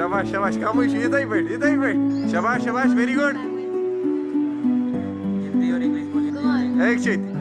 शाबाश शाबाश कम इधर बैठ इधर बैठ। शाबाश शाबाश वेरी गुड हिंदी और इंग्लिश बोलिए। एक चीज़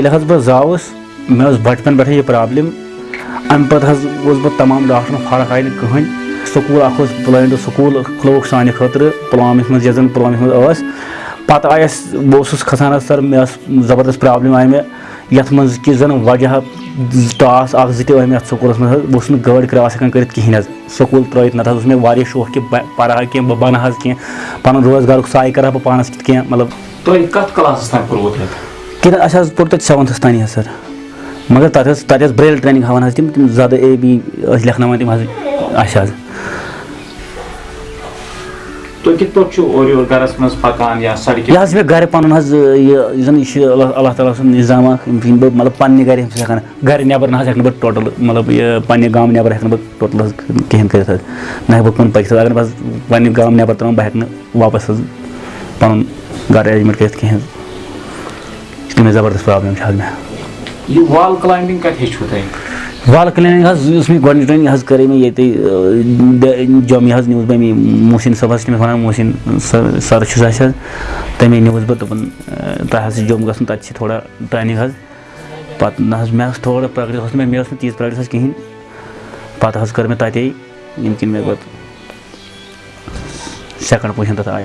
ये हज बह जावस मे बचपन पे यह प्रॉब्लम अम पे बह तमाम डॉक्टर फ़र्क आई कहें, स्कूल अख ब्लाइंड स्कूल खुलोक सान खतर पुलवामिस मज यन पुलवामिस मज पत आयस बहुत खसान सर, मे ज़बरदस्त प्रॉब्लम आई मे, यथ मज कि जन वजह टास अख जी मे स्कूल मज बहुत कहें पोर सेवंथस तान सर? मगर तथ ब्रेल ट्रेनिंग हान तम तम ज़्यादा ए बी लेखन तम पे सड़क यह मे गर पन यह अल्लाह ताला निज़ाम मतलब पन्ने गर हेकान गर नबर ना हेक टोटल. मतलब पन्ने गाँव नबर हेक टोटल कहें कर ना हेक बह कुन पकित अगर बस पन्ने गाँव नबर तरान बह वापस पन अरेंजमेंट कर कहें इसलिए ज़बरदस्त प्रॉब्लम मे यह वाल क्लाइंबिंग कत हेचु तुम वाल क्लिनिक हज मे हज करे मे ये जम हज न्यूज़ बे मोहसिन सब तमिस वन मोहसिन सर छुस तमे न्यूज़ बह दोपन तह जम तत थोड़ा ट्रेनिंग हज पत मे थोड़ा प्रोग्रेस मे मे तीज प्रोग्रेस कहें पत हज कर मे तते यम किन मे पे सेकंड पोजिशन तथ आय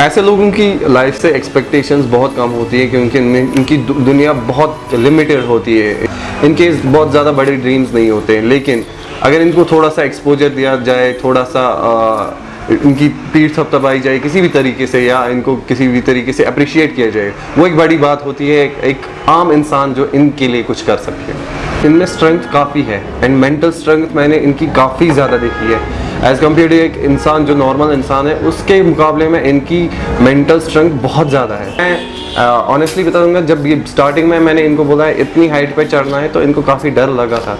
ऐसे लोगों की लाइफ से एक्सपेक्टेशंस बहुत कम होती है क्योंकि इनकी दुनिया बहुत लिमिटेड होती है। इनके बहुत ज़्यादा बड़े ड्रीम्स नहीं होते हैं। लेकिन अगर इनको थोड़ा सा एक्सपोजर दिया जाए थोड़ा सा आ, इनकी पीठ थपथपाई जाए किसी भी तरीके से या इनको किसी भी तरीके से अप्रिशिएट किया जाए वो एक बड़ी बात होती है। एक, एक आम इंसान जो इनके लिए कुछ कर सके। इनमें स्ट्रेंथ काफ़ी है। एंड मेंटल स्ट्रेंथ मैंने इनकी काफ़ी ज़्यादा देखी है। एज़ कंपेयर टू एक इंसान जो नॉर्मल इंसान है, उसके मुकाबले में इनकी मेंटल स्ट्रेंथ बहुत ज़्यादा है। मैं ऑनेस्टली बता दूँगा जब ये स्टार्टिंग में मैंने इनको बोला है, इतनी हाइट पर चढ़ना है तो इनको काफ़ी डर लगा था।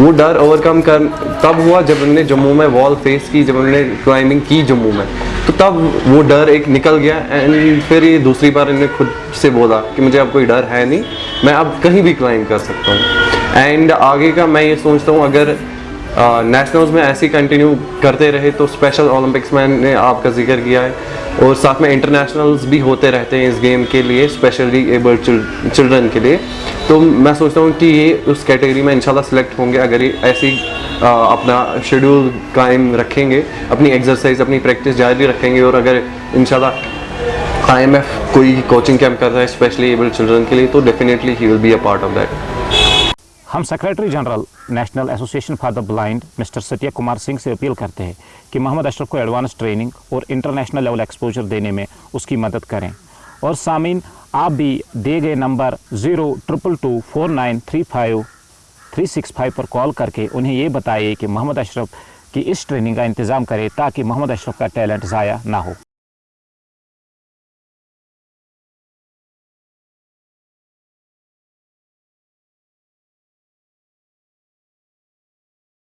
वो डर ओवरकम कर, तब हुआ जब उन्होंने जम्मू में वॉल फेस की, जब उन्होंने क्लाइंबिंग की जम्मू में। तो तब वो डर एक निकल गया एंड फिर ये दूसरी बार इन्होंने खुद से बोला कि मुझे अब कोई डर है नहीं, मैं अब कहीं भी क्लाइंब कर सकता हूँ। एंड आगे का मैं ये सोचता हूँ, अगर नेशनल्स में ऐसे कंटिन्यू करते रहे तो स्पेशल ओलंपिक्स में ने आपका ज़िक्र किया है। और साथ में इंटरनेशनल्स भी होते रहते हैं इस गेम के लिए स्पेशली एबल्ड चिल्ड्रन के लिए। तो मैं सोचता हूँ कि ये उस कैटेगरी में इंशाल्लाह सिलेक्ट होंगे, अगर ये ऐसी अपना शेड्यूल कायम रखेंगे, अपनी एक्सरसाइज अपनी प्रैक्टिस जारी रखेंगे और अगर इंशाल्लाह आईएमएफ कोई कोचिंग कैंप कर रहा है स्पेशली एबल्ड चिल्ड्रन के लिए तो definitely he will be a part of that हम secretary general national association for the blind mister Satya Kumar Singh से अपील करते हैं कि मोहम्मद अशरफ को एडवांस ट्रेनिंग और इंटरनेशनल लेवल एक्सपोजर देने में उसकी मदद करें। और सामीन आप भी दिए गए number zero triple two four nine three five three six five पर कॉल करके उन्हें ये बताइए कि मोहम्मद अशरफ की इस ट्रेनिंग का इंतज़ाम करें ताकि मोहम्मद अशरफ का टैलेंट ज़ाया ना हो।